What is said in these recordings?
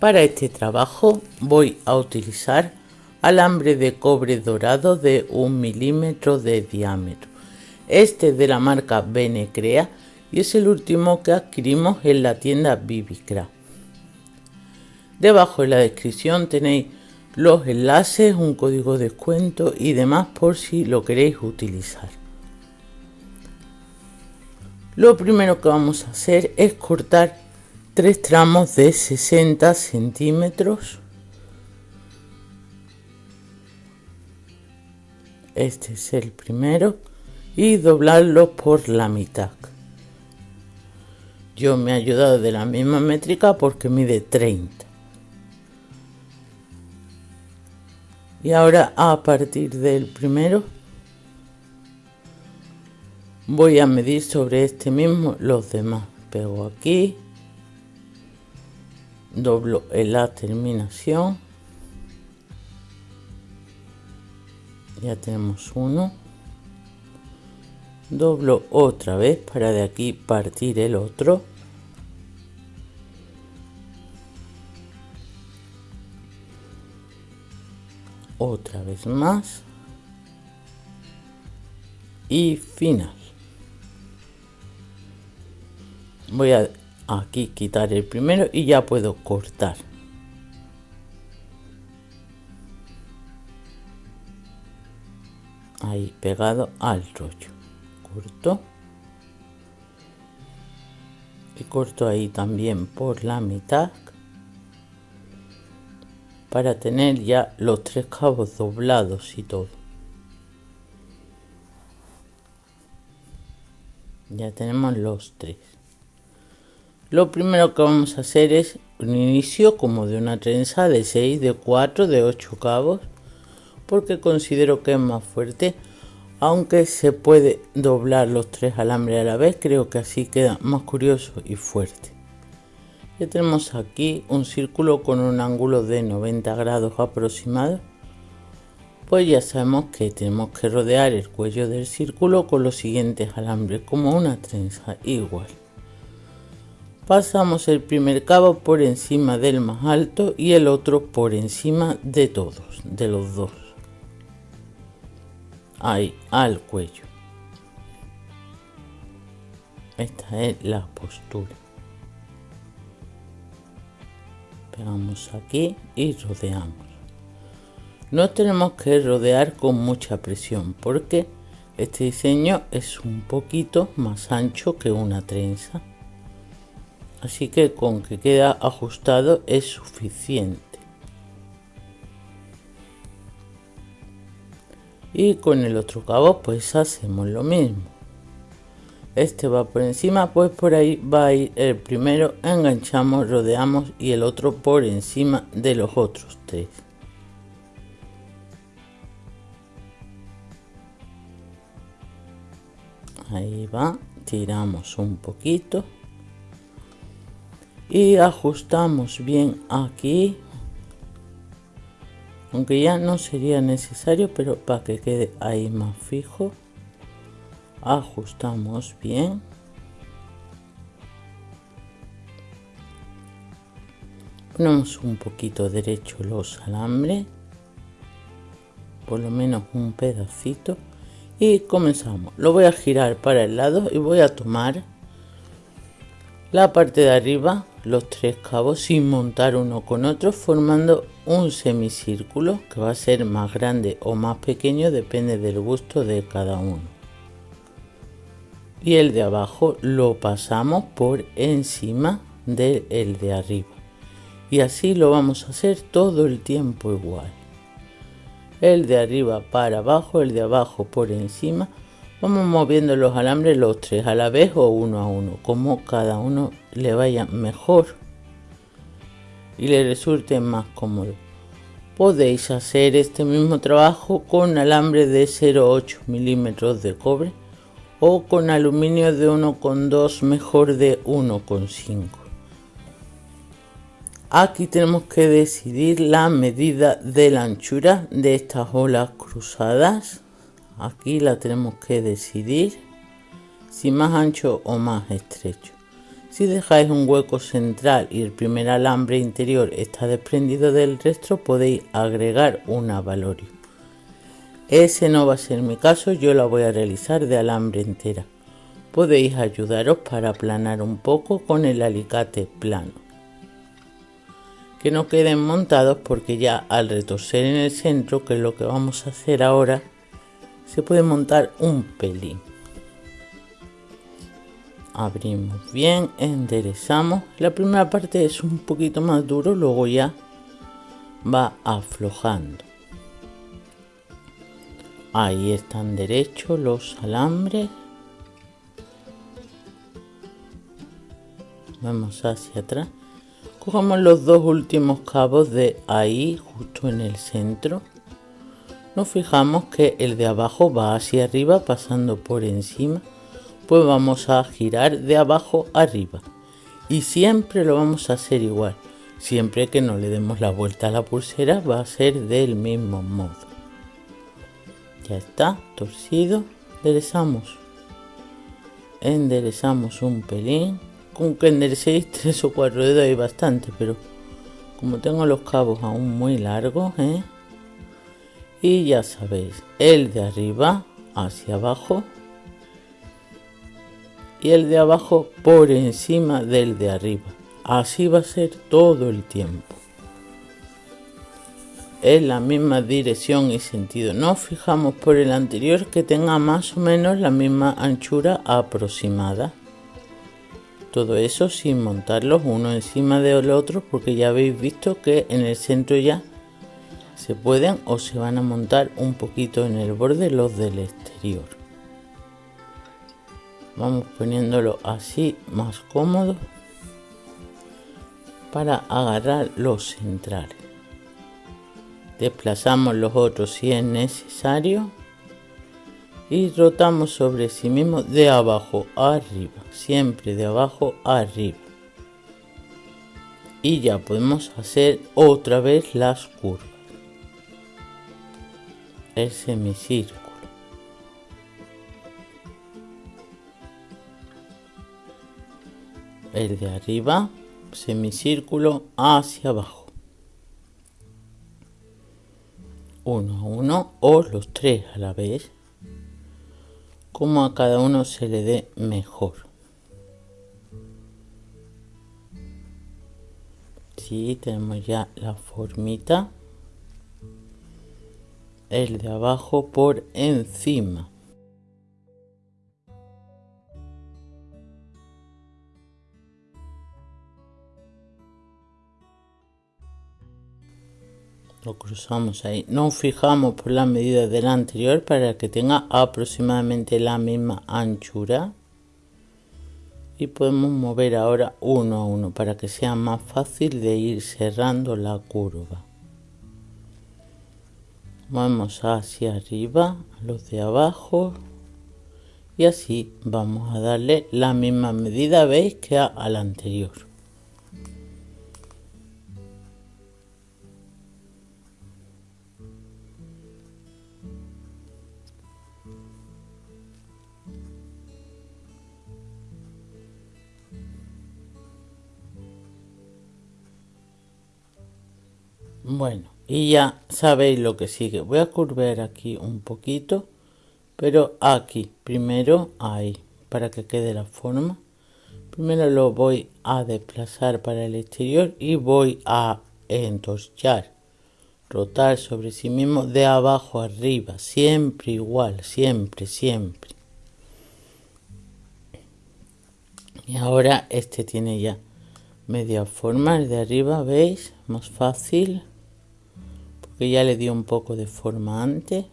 Para este trabajo voy a utilizar alambre de cobre dorado de un milímetro de diámetro. Este es de la marca Benecrea y es el último que adquirimos en la tienda Bibicra. Debajo en la descripción tenéis los enlaces, un código de descuento y demás por si lo queréis utilizar. Lo primero que vamos a hacer es cortar tres tramos de 60 centímetros. Este es el primero y doblarlo por la mitad. Yo me he ayudado de la misma métrica porque mide 30. Y ahora a partir del primero voy a medir sobre este mismo los demás pego aquí doblo en la terminación. Ya tenemos uno. Doblo otra vez para de aquí partir el otro. Otra vez más. Y final. Voy a aquí quitar el primero y ya puedo cortar. Ahí pegado al rollo. Corto. Y corto ahí también por la mitad. Para tener ya los tres cabos doblados y todo. Ya tenemos los tres lo primero que vamos a hacer es un inicio como de una trenza de 6, de 4, de 8 cabos, porque considero que es más fuerte, aunque se puede doblar los tres alambres a la vez, creo que así queda más curioso y fuerte. Ya tenemos aquí un círculo con un ángulo de 90 grados aproximado, pues ya sabemos que tenemos que rodear el cuello del círculo con los siguientes alambres, como una trenza igual pasamos el primer cabo por encima del más alto y el otro por encima de todos, de los dos. Ahí, al cuello. Esta es la postura. Pegamos aquí y rodeamos. No tenemos que rodear con mucha presión porque este diseño es un poquito más ancho que una trenza así que con que queda ajustado es suficiente. Y con el otro cabo pues hacemos lo mismo. Este va por encima pues por ahí va a ir el primero enganchamos rodeamos y el otro por encima de los otros tres. Ahí va tiramos un poquito y ajustamos bien aquí. Aunque ya no sería necesario pero para que quede ahí más fijo. Ajustamos bien. Ponemos un poquito derecho los alambres. Por lo menos un pedacito. Y comenzamos. Lo voy a girar para el lado y voy a tomar la parte de arriba los tres cabos sin montar uno con otro formando un semicírculo que va a ser más grande o más pequeño depende del gusto de cada uno. Y el de abajo lo pasamos por encima del de arriba. Y así lo vamos a hacer todo el tiempo igual. El de arriba para abajo el de abajo por encima Vamos moviendo los alambres los tres a la vez o uno a uno, como cada uno le vaya mejor y le resulte más cómodo. Podéis hacer este mismo trabajo con alambre de 0,8 milímetros de cobre o con aluminio de 1,2 mejor de 1,5. Aquí tenemos que decidir la medida de la anchura de estas olas cruzadas aquí la tenemos que decidir si más ancho o más estrecho Si dejáis un hueco central y el primer alambre interior está desprendido del resto, podéis agregar una valorio. Ese no va a ser mi caso, yo la voy a realizar de alambre entera. Podéis ayudaros para aplanar un poco con el alicate plano. Que no queden montados porque ya al retorcer en el centro, que es lo que vamos a hacer ahora, se puede montar un pelín. Abrimos bien enderezamos. La primera parte es un poquito más duro luego ya va aflojando. Ahí están derechos los alambres. Vamos hacia atrás. Cogemos los dos últimos cabos de ahí justo en el centro nos fijamos que el de abajo va hacia arriba pasando por encima. Pues vamos a girar de abajo arriba. Y siempre lo vamos a hacer igual. Siempre que no le demos la vuelta a la pulsera va a ser del mismo modo. Ya está torcido. Enderezamos. Enderezamos un pelín. Con que enderecéis tres o cuatro dedos hay bastante pero como tengo los cabos aún muy largos ¿eh? Y ya sabéis el de arriba hacia abajo y el de abajo por encima del de arriba. Así va a ser todo el tiempo. Es la misma dirección y sentido. Nos fijamos por el anterior que tenga más o menos la misma anchura aproximada. Todo eso sin montarlos uno encima del otro porque ya habéis visto que en el centro ya se pueden o se van a montar un poquito en el borde los del exterior. Vamos poniéndolo así más cómodo para agarrar los centrales desplazamos los otros si es necesario y rotamos sobre sí mismo de abajo arriba siempre de abajo arriba. Y ya podemos hacer otra vez las curvas el semicírculo el de arriba, semicírculo hacia abajo. Uno a uno o los tres a la vez, como a cada uno se le dé mejor. Si tenemos ya la formita. El de abajo por encima. lo cruzamos ahí. Nos fijamos por la medida del anterior para que tenga aproximadamente la misma anchura. Y podemos mover ahora uno a uno para que sea más fácil de ir cerrando la curva vamos hacia arriba los de abajo. Y así vamos a darle la misma medida veis que al anterior. Bueno, y ya sabéis lo que sigue. Voy a curvar aquí un poquito, pero aquí, primero ahí, para que quede la forma. Primero lo voy a desplazar para el exterior y voy a entorchar, rotar sobre sí mismo de abajo arriba, siempre igual, siempre, siempre. Y ahora este tiene ya media forma, el de arriba, ¿veis? Más fácil que ya le dio un poco de forma antes.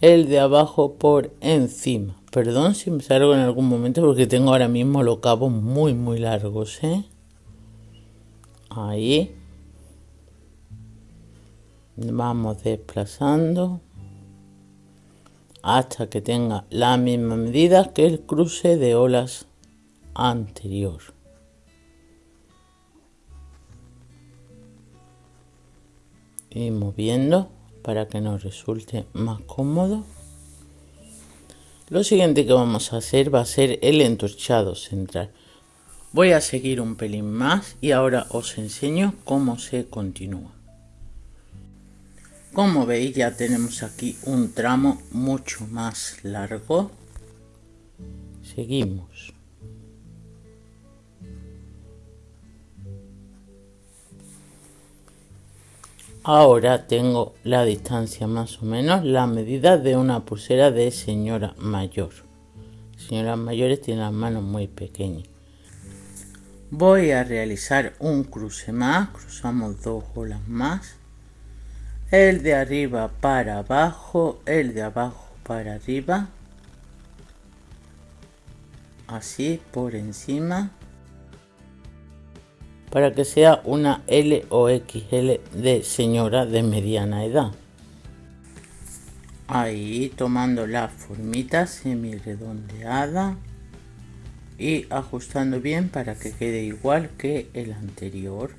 El de abajo por encima. Perdón si me salgo en algún momento porque tengo ahora mismo los cabos muy muy largos. ¿eh? Ahí. Vamos desplazando hasta que tenga la misma medida que el cruce de olas anterior. Y moviendo para que nos resulte más cómodo. Lo siguiente que vamos a hacer va a ser el entorchado central. Voy a seguir un pelín más y ahora os enseño cómo se continúa. Como veis ya tenemos aquí un tramo mucho más largo. Seguimos. Ahora tengo la distancia más o menos, la medida de una pulsera de señora mayor. Señoras mayores tienen las manos muy pequeñas. Voy a realizar un cruce más, cruzamos dos olas más. El de arriba para abajo, el de abajo para arriba. Así por encima para que sea una L o XL de señora de mediana edad. Ahí tomando la formita semi redondeada y ajustando bien para que quede igual que el anterior.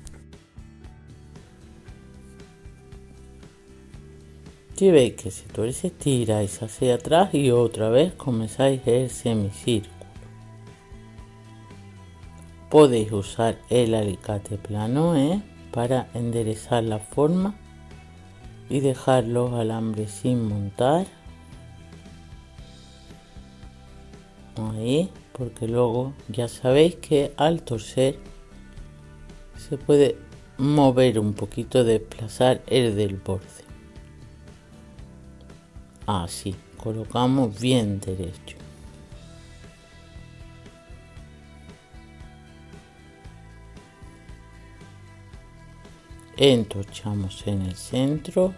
Si veis que se tiráis hacia atrás y otra vez comenzáis el semicírculo. Podéis usar el alicate plano ¿eh? para enderezar la forma y dejar los alambres sin montar. Ahí, porque luego ya sabéis que al torcer se puede mover un poquito, desplazar el del borde. Así, colocamos bien derecho. Entorchamos en el centro.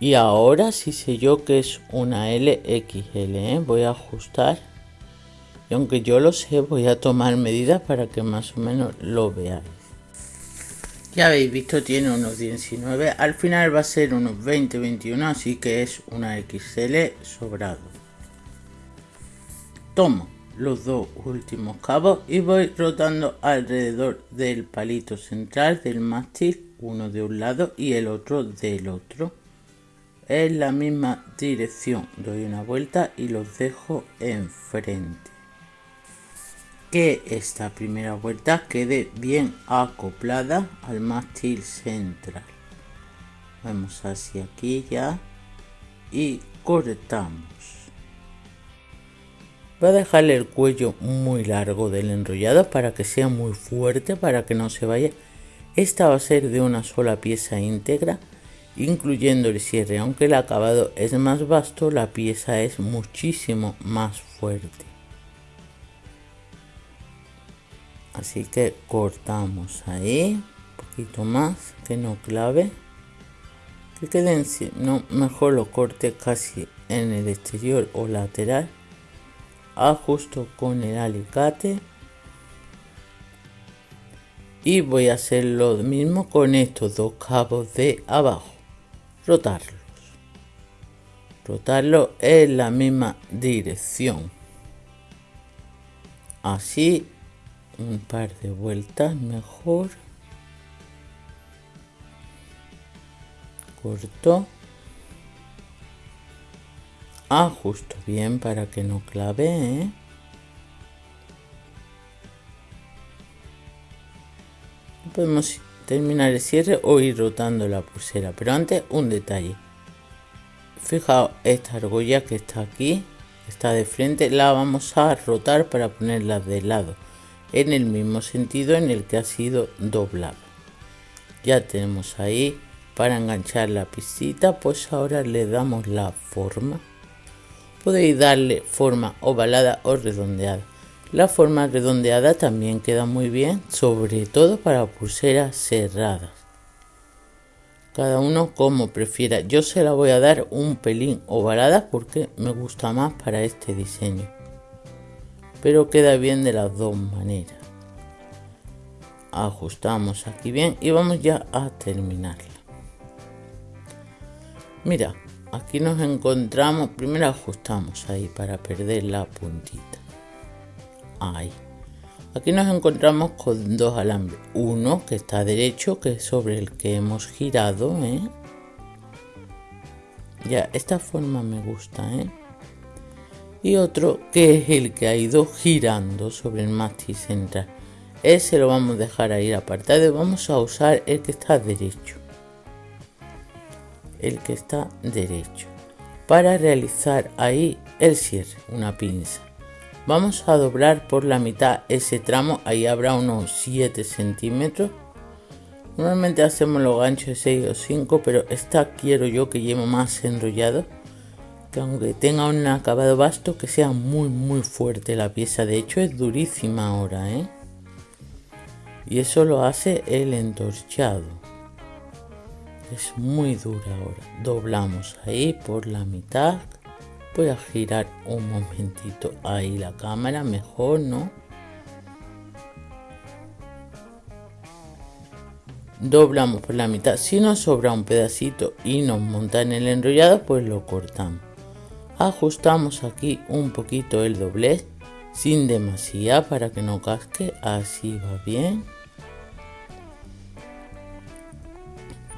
Y ahora sí sé yo que es una LXL ¿eh? voy a ajustar. Y aunque yo lo sé voy a tomar medidas para que más o menos lo veáis. Ya habéis visto tiene unos 19 al final va a ser unos 20 21 así que es una XL sobrado. Tomo los dos últimos cabos y voy rotando alrededor del palito central del mástil, uno de un lado y el otro del otro. En la misma dirección doy una vuelta y los dejo enfrente. Que esta primera vuelta quede bien acoplada al mástil central. Vamos hacia aquí ya y cortamos. Voy a dejarle el cuello muy largo del enrollado para que sea muy fuerte, para que no se vaya. Esta va a ser de una sola pieza íntegra, incluyendo el cierre. Aunque el acabado es más vasto, la pieza es muchísimo más fuerte. Así que cortamos ahí, un poquito más, que no clave. Que queden, no, mejor lo corte casi en el exterior o lateral ajusto con el alicate. Y voy a hacer lo mismo con estos dos cabos de abajo. Rotarlos. Rotarlo en la misma dirección. Así un par de vueltas mejor. Corto ajusto bien para que no clave ¿eh? podemos terminar el cierre o ir rotando la pulsera pero antes un detalle. Fijaos esta argolla que está aquí está de frente la vamos a rotar para ponerla de lado en el mismo sentido en el que ha sido doblado ya tenemos ahí para enganchar la piscita pues ahora le damos la forma podéis darle forma ovalada o redondeada. La forma redondeada también queda muy bien, sobre todo para pulseras cerradas. Cada uno como prefiera. Yo se la voy a dar un pelín ovalada porque me gusta más para este diseño. Pero queda bien de las dos maneras. Ajustamos aquí bien y vamos ya a terminarla. Mira, aquí nos encontramos primero ajustamos ahí para perder la puntita. Ahí. Aquí nos encontramos con dos alambres. Uno que está derecho que es sobre el que hemos girado ¿eh? ya esta forma me gusta ¿eh? y otro que es el que ha ido girando sobre el mástil central. Ese lo vamos a dejar ahí apartado vamos a usar el que está derecho el que está derecho para realizar ahí el cierre una pinza. Vamos a doblar por la mitad ese tramo ahí habrá unos 7 centímetros. Normalmente hacemos los ganchos de 6 o 5 pero esta quiero yo que lleve más enrollado que aunque tenga un acabado vasto que sea muy muy fuerte la pieza. De hecho es durísima ahora ¿eh? y eso lo hace el entorchado es muy dura ahora. Doblamos ahí por la mitad. Voy a girar un momentito ahí la cámara mejor no doblamos por la mitad. Si nos sobra un pedacito y nos monta en el enrollado pues lo cortamos. Ajustamos aquí un poquito el doblez sin demasiado para que no casque. Así va bien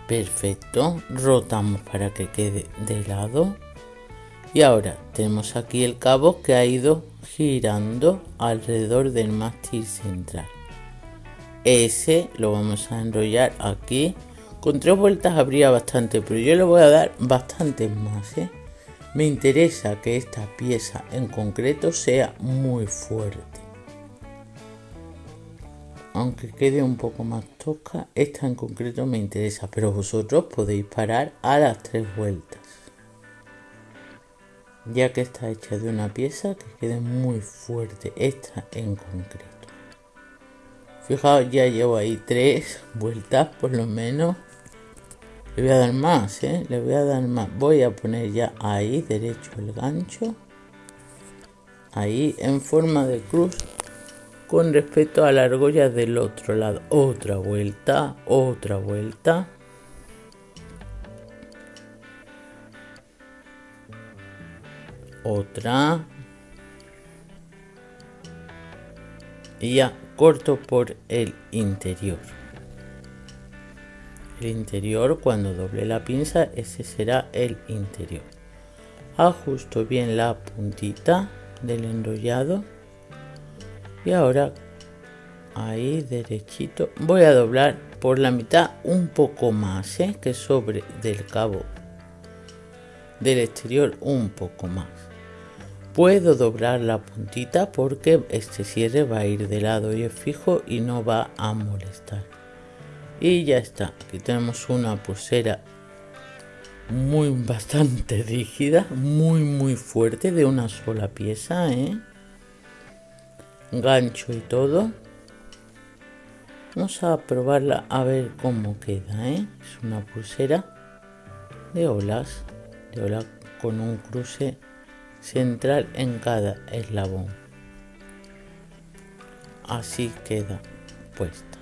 perfecto. Rotamos para que quede de lado. Y ahora tenemos aquí el cabo que ha ido girando alrededor del mástil central. Ese lo vamos a enrollar aquí. Con tres vueltas habría bastante pero yo le voy a dar bastantes más ¿eh? me interesa que esta pieza en concreto sea muy fuerte aunque quede un poco más tosca, esta en concreto me interesa, pero vosotros podéis parar a las tres vueltas. Ya que está hecha de una pieza que quede muy fuerte, esta en concreto. Fijaos, ya llevo ahí tres vueltas por lo menos. Le voy a dar más, ¿eh? Le voy a dar más. Voy a poner ya ahí derecho el gancho. Ahí en forma de cruz con respecto a la argolla del otro lado. Otra vuelta, otra vuelta. Otra. Y ya corto por el interior. El interior, cuando doble la pinza, ese será el interior. Ajusto bien la puntita del enrollado y ahora ahí derechito voy a doblar por la mitad un poco más ¿eh? que sobre del cabo del exterior un poco más puedo doblar la puntita porque este cierre va a ir de lado y es fijo y no va a molestar y ya está aquí tenemos una pulsera muy bastante rígida muy muy fuerte de una sola pieza ¿eh? Gancho y todo. Vamos a probarla a ver cómo queda ¿eh? es una pulsera de olas de ola con un cruce central en cada eslabón. Así queda puesta.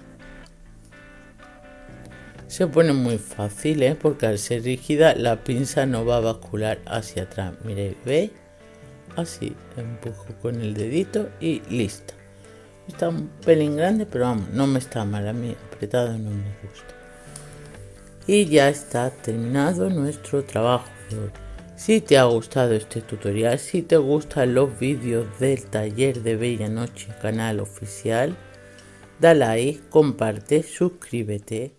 Se pone muy fácil ¿eh? porque al ser rígida la pinza no va a bascular hacia atrás. Mire veis así empujo con el dedito y listo. Está un pelín grande pero vamos no me está mal a mí apretado no me gusta. Y ya está terminado nuestro trabajo si te ha gustado este tutorial si te gustan los vídeos del taller de bella noche canal oficial da like comparte suscríbete